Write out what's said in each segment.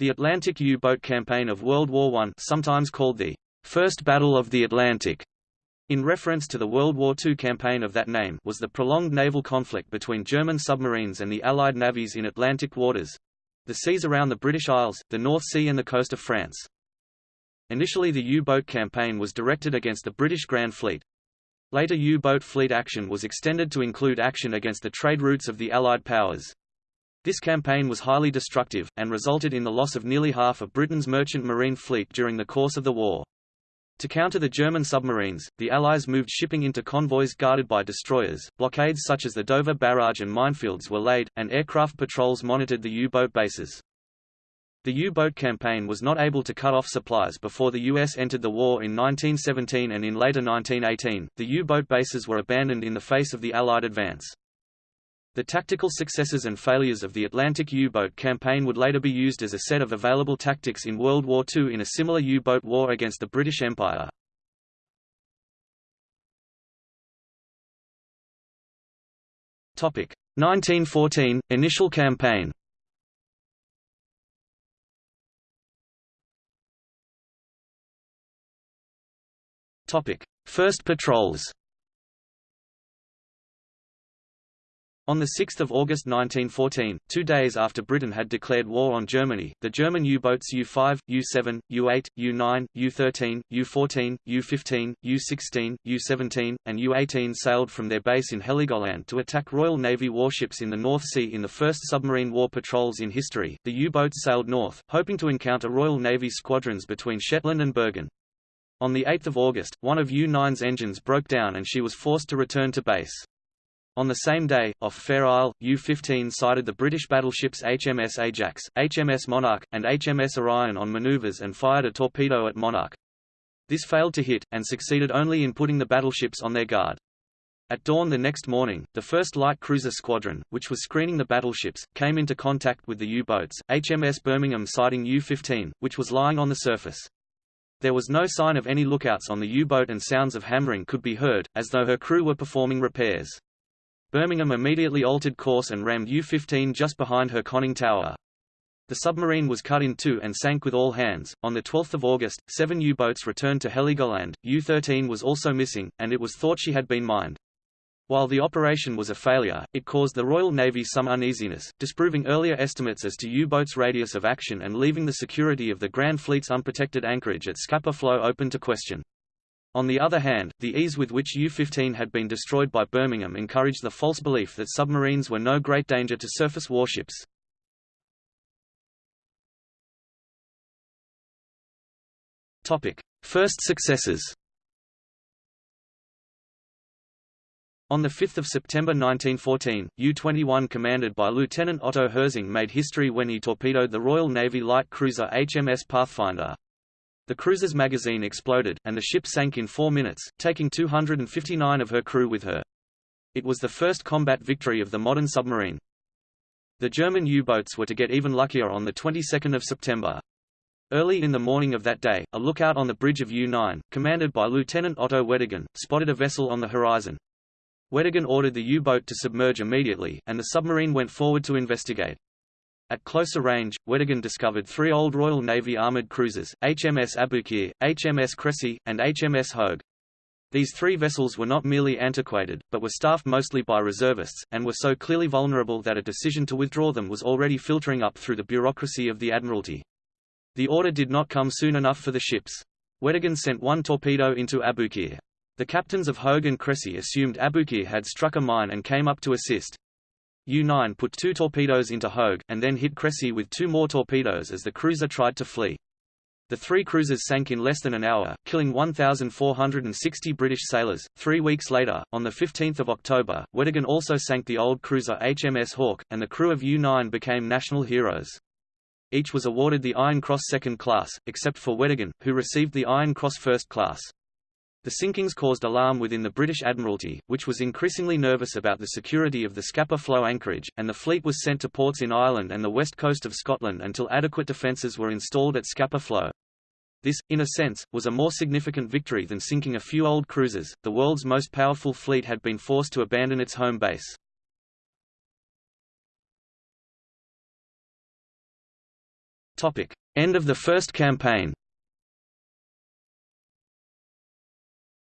The Atlantic U-boat campaign of World War I sometimes called the First Battle of the Atlantic, in reference to the World War II campaign of that name was the prolonged naval conflict between German submarines and the Allied navies in Atlantic waters—the seas around the British Isles, the North Sea and the coast of France. Initially the U-boat campaign was directed against the British Grand Fleet. Later U-boat fleet action was extended to include action against the trade routes of the Allied powers. This campaign was highly destructive, and resulted in the loss of nearly half of Britain's merchant marine fleet during the course of the war. To counter the German submarines, the Allies moved shipping into convoys guarded by destroyers, blockades such as the Dover Barrage and minefields were laid, and aircraft patrols monitored the U-boat bases. The U-boat campaign was not able to cut off supplies before the U.S. entered the war in 1917 and in later 1918, the U-boat bases were abandoned in the face of the Allied advance. The tactical successes and failures of the Atlantic U-boat campaign would later be used as a set of available tactics in World War II in a similar U-boat war against the British Empire. Topic 1914 initial campaign. Topic First patrols. On 6 August 1914, two days after Britain had declared war on Germany, the German U-boats U-5, U-7, U-8, U-9, U-13, U-14, U-15, U-16, U-17, and U-18 sailed from their base in Heligoland to attack Royal Navy warships in the North Sea in the first submarine war patrols in history. The U-boats sailed north, hoping to encounter Royal Navy squadrons between Shetland and Bergen. On 8 August, one of U-9's engines broke down and she was forced to return to base. On the same day, off Fair Isle, U-15 sighted the British battleships HMS Ajax, HMS Monarch, and HMS Orion on maneuvers and fired a torpedo at Monarch. This failed to hit, and succeeded only in putting the battleships on their guard. At dawn the next morning, the 1st Light Cruiser Squadron, which was screening the battleships, came into contact with the U-boats, HMS Birmingham sighting U-15, which was lying on the surface. There was no sign of any lookouts on the U-boat and sounds of hammering could be heard, as though her crew were performing repairs. Birmingham immediately altered course and rammed U-15 just behind her conning tower. The submarine was cut in two and sank with all hands. On 12 August, seven U-boats returned to Heligoland, U-13 was also missing, and it was thought she had been mined. While the operation was a failure, it caused the Royal Navy some uneasiness, disproving earlier estimates as to U-boats' radius of action and leaving the security of the Grand Fleet's unprotected anchorage at Scapa Flow open to question. On the other hand, the ease with which U-15 had been destroyed by Birmingham encouraged the false belief that submarines were no great danger to surface warships. First successes On 5 September 1914, U-21 commanded by Lieutenant Otto Hersing made history when he torpedoed the Royal Navy light cruiser HMS Pathfinder. The cruiser's magazine exploded, and the ship sank in four minutes, taking 259 of her crew with her. It was the first combat victory of the modern submarine. The German U-boats were to get even luckier on the 22nd of September. Early in the morning of that day, a lookout on the bridge of U-9, commanded by Lieutenant Otto Weddigen, spotted a vessel on the horizon. Weddigen ordered the U-boat to submerge immediately, and the submarine went forward to investigate. At closer range, Weddigen discovered three old Royal Navy armoured cruisers, HMS Aboukir, HMS Cressy, and HMS Hogue. These three vessels were not merely antiquated, but were staffed mostly by reservists, and were so clearly vulnerable that a decision to withdraw them was already filtering up through the bureaucracy of the Admiralty. The order did not come soon enough for the ships. Weddigen sent one torpedo into Aboukir. The captains of Hogue and Cressy assumed Aboukir had struck a mine and came up to assist. U-9 put two torpedoes into Hogue, and then hit Cressy with two more torpedoes as the cruiser tried to flee. The three cruisers sank in less than an hour, killing 1,460 British sailors. Three weeks later, on 15 October, Weddigen also sank the old cruiser HMS Hawke, and the crew of U-9 became national heroes. Each was awarded the Iron Cross Second Class, except for Weddigen, who received the Iron Cross First Class. The sinkings caused alarm within the British Admiralty, which was increasingly nervous about the security of the Scapa Flow anchorage, and the fleet was sent to ports in Ireland and the west coast of Scotland until adequate defences were installed at Scapa Flow. This, in a sense, was a more significant victory than sinking a few old cruisers. The world's most powerful fleet had been forced to abandon its home base. Topic: End of the first campaign.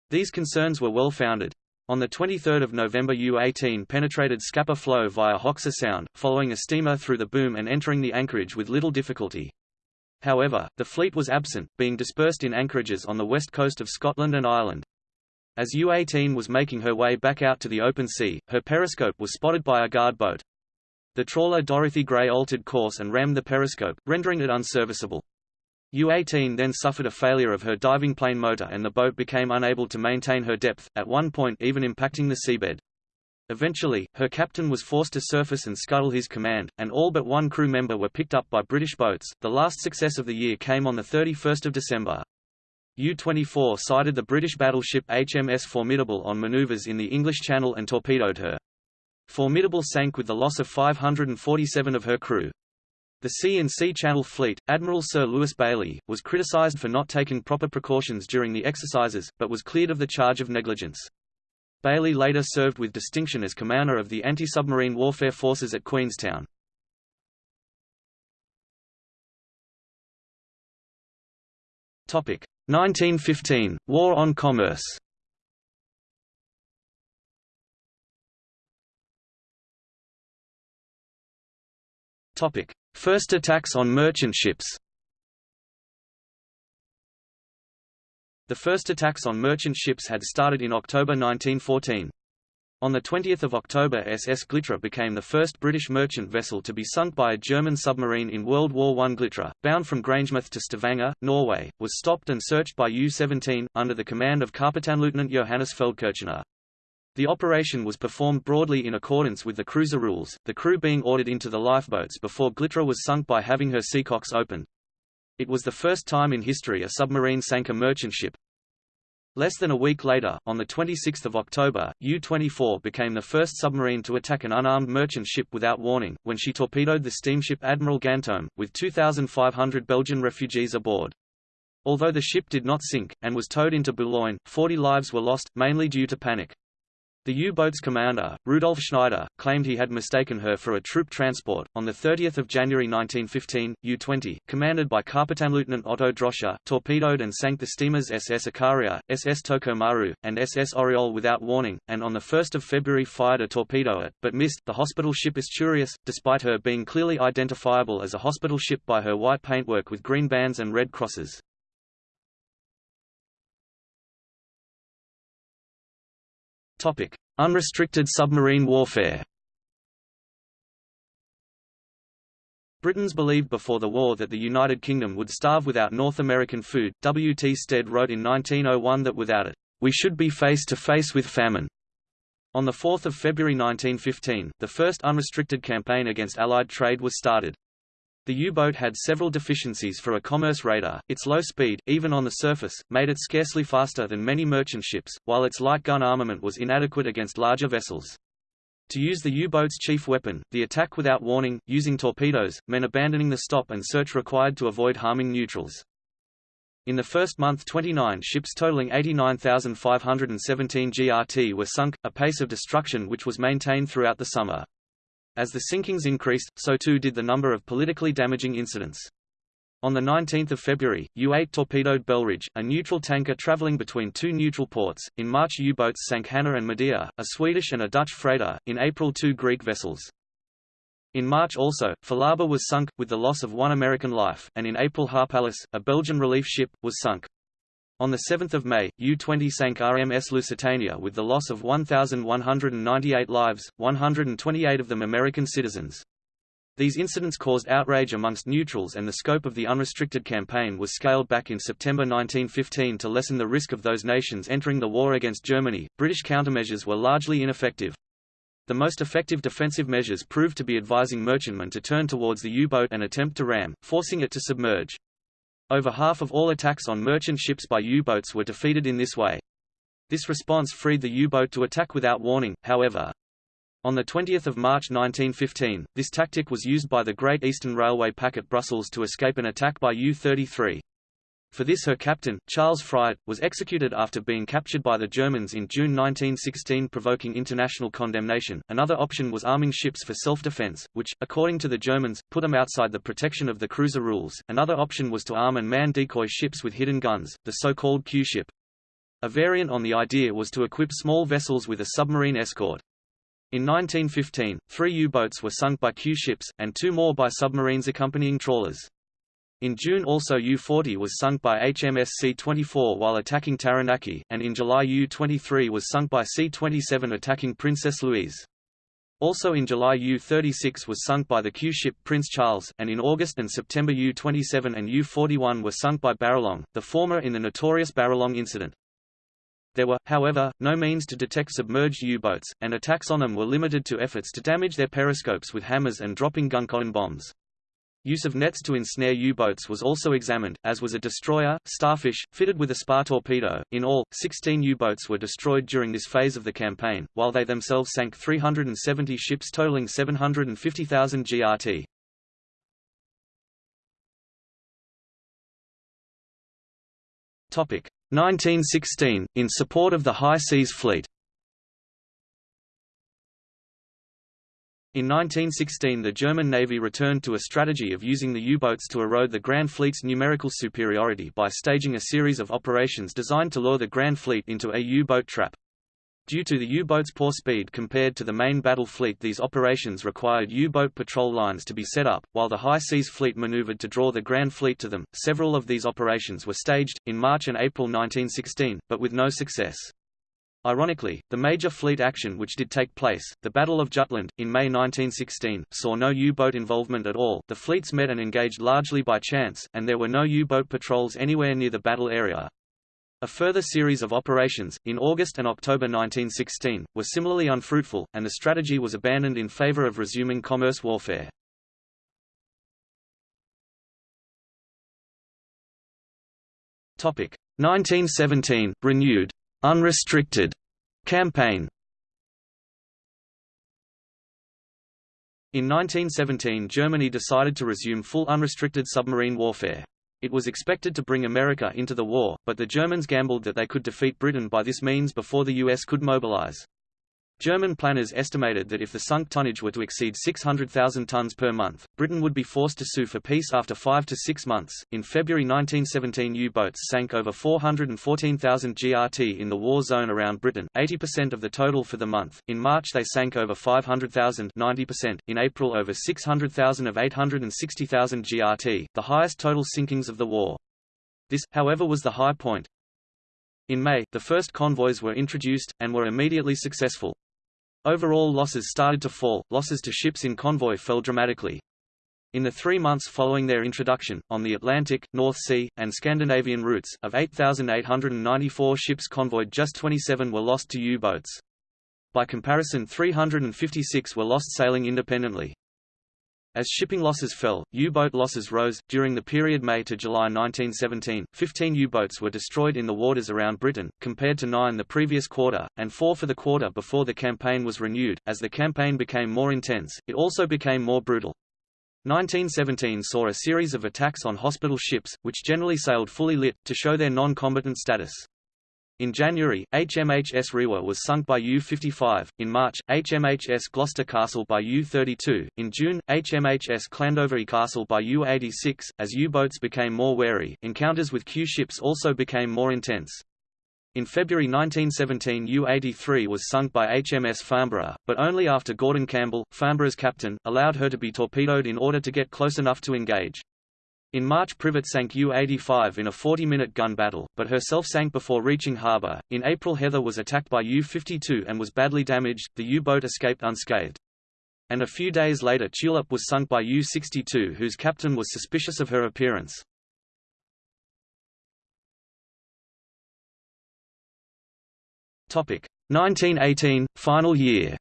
These concerns were well founded. On 23 November U-18 penetrated Scapa Flow via Hoxa Sound, following a steamer through the boom and entering the anchorage with little difficulty. However, the fleet was absent, being dispersed in anchorages on the west coast of Scotland and Ireland. As U-18 was making her way back out to the open sea, her periscope was spotted by a guard boat. The trawler Dorothy Gray altered course and rammed the periscope, rendering it unserviceable. U-18 then suffered a failure of her diving plane motor and the boat became unable to maintain her depth, at one point even impacting the seabed. Eventually, her captain was forced to surface and scuttle his command, and all but one crew member were picked up by British boats. The last success of the year came on 31 December. U-24 sighted the British battleship HMS Formidable on manoeuvres in the English Channel and torpedoed her. Formidable sank with the loss of 547 of her crew. The C-in-C Channel Fleet, Admiral Sir Lewis Bayly, was criticised for not taking proper precautions during the exercises, but was cleared of the charge of negligence. Bayly later served with distinction as commander of the anti-submarine warfare forces at Queenstown. Topic 1915 War on Commerce. Topic First attacks on merchant ships The first attacks on merchant ships had started in October 1914. On 20 October SS Glitra became the first British merchant vessel to be sunk by a German submarine in World War I. Glitra, bound from Grangemouth to Stavanger, Norway, was stopped and searched by U-17, under the command of Kapitänleutnant Johannes Feldkirchner. The operation was performed broadly in accordance with the cruiser rules, the crew being ordered into the lifeboats before Glitra was sunk by having her seacocks opened. It was the first time in history a submarine sank a merchant ship. Less than a week later, on 26 October, U-24 became the first submarine to attack an unarmed merchant ship without warning, when she torpedoed the steamship Admiral Ganteaume, with 2,500 Belgian refugees aboard. Although the ship did not sink, and was towed into Boulogne, 40 lives were lost, mainly due to panic. The U-boat's commander, Rudolf Schneider, claimed he had mistaken her for a troop transport. On 30 January 1915, U-20, commanded by Kapitänleutnant Otto Droscher, torpedoed and sank the steamers SS Ikaria, SS Tokomaru, and SS Oriole without warning, and on 1 February fired a torpedo at, but missed, the hospital ship Asturias, despite her being clearly identifiable as a hospital ship by her white paintwork with green bands and red crosses. Topic: Unrestricted submarine warfare. Britons believed before the war that the United Kingdom would starve without North American food. W. T. Stead wrote in 1901 that without it, we should be face to face with famine. On 4 February 1915, the first unrestricted campaign against Allied trade was started. The U-boat had several deficiencies for a commerce raider, its low speed, even on the surface, made it scarcely faster than many merchant ships, while its light gun armament was inadequate against larger vessels. To use the U-boat's chief weapon, the attack without warning, using torpedoes, meant abandoning the stop and search required to avoid harming neutrals. In the first month 29 ships totaling 89,517 GRT were sunk, a pace of destruction which was maintained throughout the summer. As the sinkings increased, so too did the number of politically damaging incidents. On 19 February, U-8 torpedoed Belridge, a neutral tanker traveling between two neutral ports. In March U-boats sank Hanna and Medea, a Swedish and a Dutch freighter, in April two Greek vessels. In March also, Falaba was sunk, with the loss of one American life, and in April Harpalyce, a Belgian relief ship, was sunk. On 7 May, U-20 sank RMS Lusitania with the loss of 1,198 lives, 128 of them American citizens. These incidents caused outrage amongst neutrals and the scope of the unrestricted campaign was scaled back in September 1915 to lessen the risk of those nations entering the war against Germany. British countermeasures were largely ineffective. The most effective defensive measures proved to be advising merchantmen to turn towards the U-boat and attempt to ram, forcing it to submerge. Over half of all attacks on merchant ships by U-boats were defeated in this way. This response freed the U-boat to attack without warning, however. On 20 March 1915, this tactic was used by the Great Eastern Railway packet Brussels to escape an attack by U-33. For this her captain, Charles Fryatt, was executed after being captured by the Germans in June 1916 provoking international condemnation. Another option was arming ships for self-defense, which, according to the Germans, put them outside the protection of the cruiser rules. Another option was to arm and man decoy ships with hidden guns, the so-called Q-ship. A variant on the idea was to equip small vessels with a submarine escort. In 1915, three U-boats were sunk by Q-ships, and two more by submarines accompanying trawlers. In June also U-40 was sunk by HMS C-24 while attacking Taranaki, and in July U-23 was sunk by C-27 attacking Princess Louise. Also in July U-36 was sunk by the Q-ship Prince Charles, and in August and September U-27 and U-41 were sunk by Baralong, the former in the notorious Baralong incident. There were, however, no means to detect submerged U-boats, and attacks on them were limited to efforts to damage their periscopes with hammers and dropping gun cotton bombs. Use of nets to ensnare U-boats was also examined, as was a destroyer, Starfish, fitted with a spar torpedo. In all, 16 U-boats were destroyed during this phase of the campaign, while they themselves sank 370 ships totaling 750,000 GRT. Topic 1916 in support of the High Seas Fleet. In 1916 the German Navy returned to a strategy of using the U-boats to erode the Grand Fleet's numerical superiority by staging a series of operations designed to lure the Grand Fleet into a U-boat trap. Due to the U-boat's poor speed compared to the main battle fleet these operations required U-boat patrol lines to be set up, while the High Seas Fleet maneuvered to draw the Grand Fleet to them. Several of these operations were staged, in March and April 1916, but with no success. Ironically, the major fleet action which did take place, the Battle of Jutland, in May 1916, saw no U-boat involvement at all the fleets met and engaged largely by chance, and there were no U-boat patrols anywhere near the battle area. A further series of operations, in August and October 1916, were similarly unfruitful, and the strategy was abandoned in favor of resuming commerce warfare. Topic 1917 renewed unrestricted campaign. In 1917 Germany decided to resume full unrestricted submarine warfare. It was expected to bring America into the war, but the Germans gambled that they could defeat Britain by this means before the US could mobilize. German planners estimated that if the sunk tonnage were to exceed 600,000 tons per month, Britain would be forced to sue for peace after five to six months. In February 1917, U boats sank over 414,000 GRT in the war zone around Britain, 80% of the total for the month. In March, they sank over 500,000, 90%. In April, over 600,000 of 860,000 GRT, the highest total sinkings of the war. This, however, was the high point. In May, the first convoys were introduced, and were immediately successful. Overall losses started to fall, losses to ships in convoy fell dramatically. In the three months following their introduction, on the Atlantic, North Sea, and Scandinavian routes, of 8,894 ships convoyed just 27 were lost to U-boats. By comparison 356 were lost sailing independently. As shipping losses fell, U-boat losses rose. During the period May to July 1917, 15 U-boats were destroyed in the waters around Britain, compared to nine the previous quarter, and four for the quarter before the campaign was renewed. As the campaign became more intense, it also became more brutal. 1917 saw a series of attacks on hospital ships, which generally sailed fully lit, to show their non-combatant status. In January, HMHS Rewa was sunk by U-55, in March, HMHS Gloucester Castle by U-32, in June, HMHS Llandovery Castle by U-86. As U-boats became more wary, encounters with Q-ships also became more intense. In February 1917 U-83 was sunk by HMS Farnborough, but only after Gordon Campbell, Farnborough's captain, allowed her to be torpedoed in order to get close enough to engage. In March Privet sank U-85 in a 40-minute gun battle, but herself sank before reaching harbor. In April Heather was attacked by U-52 and was badly damaged, the U-boat escaped unscathed. And a few days later Tulip was sunk by U-62 whose captain was suspicious of her appearance. Topic 1918 final year.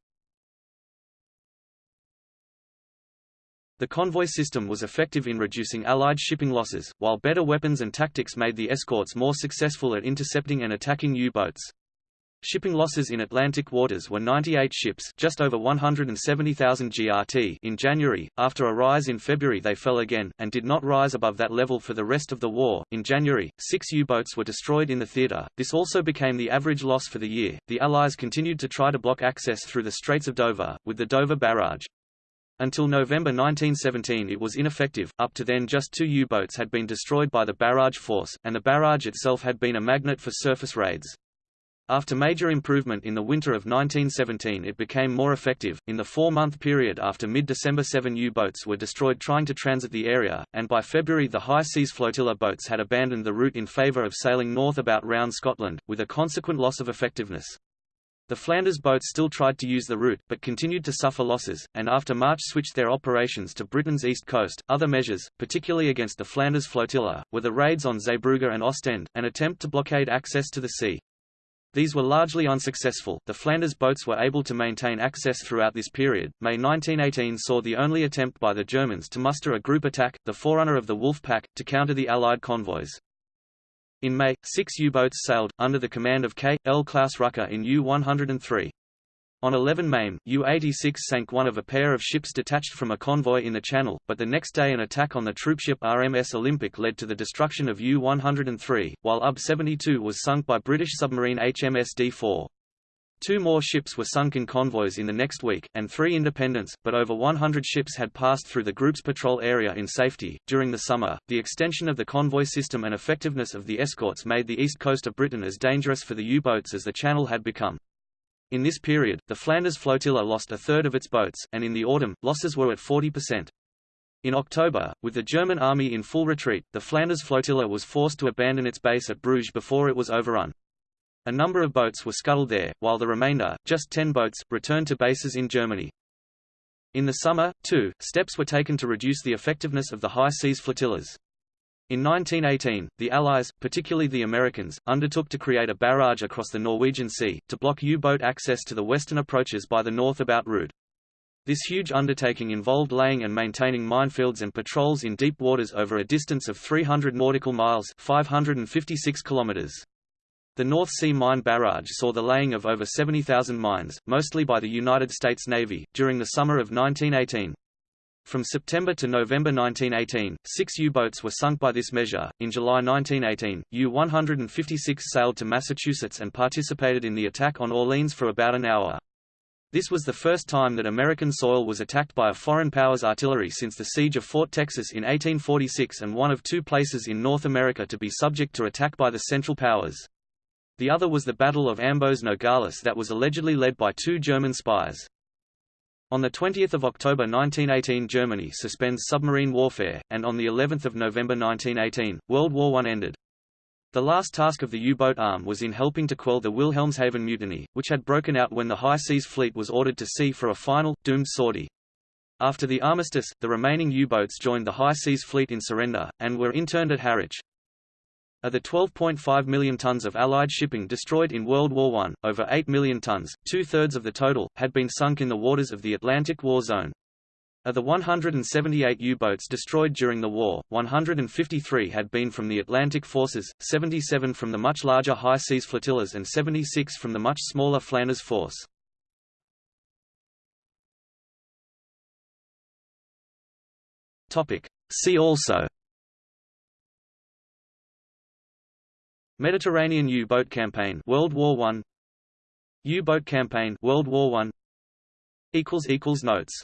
The convoy system was effective in reducing Allied shipping losses, while better weapons and tactics made the escorts more successful at intercepting and attacking U-boats. shipping losses in Atlantic waters were 98 ships just over 170,000 GRT in January. After a rise in February they fell again, and did not rise above that level for the rest of the war. In January, six U-boats were destroyed in the theatre. This also became the average loss for the year. The Allies continued to try to block access through the Straits of Dover, with the Dover Barrage. Until November 1917 it was ineffective, up to then just two U-boats had been destroyed by the barrage force, and the barrage itself had been a magnet for surface raids. After major improvement in the winter of 1917 it became more effective. In the four-month period after mid-December seven U-boats were destroyed trying to transit the area, and by February the high seas flotilla boats had abandoned the route in favour of sailing north about round Scotland, with a consequent loss of effectiveness. The Flanders boats still tried to use the route, but continued to suffer losses, and after March switched their operations to Britain's east coast. Other measures, particularly against the Flanders flotilla, were the raids on Zeebrugge and Ostend, an attempt to blockade access to the sea. These were largely unsuccessful. The Flanders boats were able to maintain access throughout this period. May 1918 saw the only attempt by the Germans to muster a group attack, the forerunner of the Wolf Pack, to counter the Allied convoys. In May, six U-boats sailed, under the command of K. L. Klaus Rucker in U-103. On 11 May, U-86 sank one of a pair of ships detached from a convoy in the Channel, but the next day an attack on the troopship RMS Olympic led to the destruction of U-103, while UB-72 was sunk by British submarine HMS D-4. Two more ships were sunk in convoys in the next week, and three independents, but over 100 ships had passed through the group's patrol area in safety. During the summer, the extension of the convoy system and effectiveness of the escorts made the east coast of Britain as dangerous for the U-boats as the Channel had become. In this period, the Flanders flotilla lost a third of its boats, and in the autumn, losses were at 40%. In October, with the German army in full retreat, the Flanders flotilla was forced to abandon its base at Bruges before it was overrun. A number of boats were scuttled there, while the remainder, just ten boats, returned to bases in Germany. In the summer, too, steps were taken to reduce the effectiveness of the high seas flotillas. In 1918, the Allies, particularly the Americans, undertook to create a barrage across the Norwegian Sea, to block U-boat access to the western approaches by the north about route. This huge undertaking involved laying and maintaining minefields and patrols in deep waters over a distance of 300 nautical miles 556 kilometers. The North Sea Mine Barrage saw the laying of over 70,000 mines, mostly by the United States Navy, during the summer of 1918. From September to November 1918, six U-boats were sunk by this measure. In July 1918, U-156 sailed to Massachusetts and participated in the attack on Orleans for about an hour. This was the first time that American soil was attacked by a foreign power's artillery since the siege of Fort Texas in 1846 and one of two places in North America to be subject to attack by the Central Powers. The other was the Battle of Ambos Nogales that was allegedly led by two German spies. On 20 October 1918 Germany suspends submarine warfare, and on of November 1918, World War I ended. The last task of the U-boat arm was in helping to quell the Wilhelmshaven mutiny, which had broken out when the High Seas Fleet was ordered to sea for a final, doomed sortie. After the armistice, the remaining U-boats joined the High Seas Fleet in surrender, and were interned at Harwich. Of the 12.5 million tons of Allied shipping destroyed in World War I, over 8 million tons, two-thirds of the total, had been sunk in the waters of the Atlantic War Zone. Of the 178 U-boats destroyed during the war, 153 had been from the Atlantic forces, 77 from the much larger high seas flotillas and 76 from the much smaller Flanders force. See also Mediterranean U-boat campaign World War 1 U-boat campaign World War 1 equals equals notes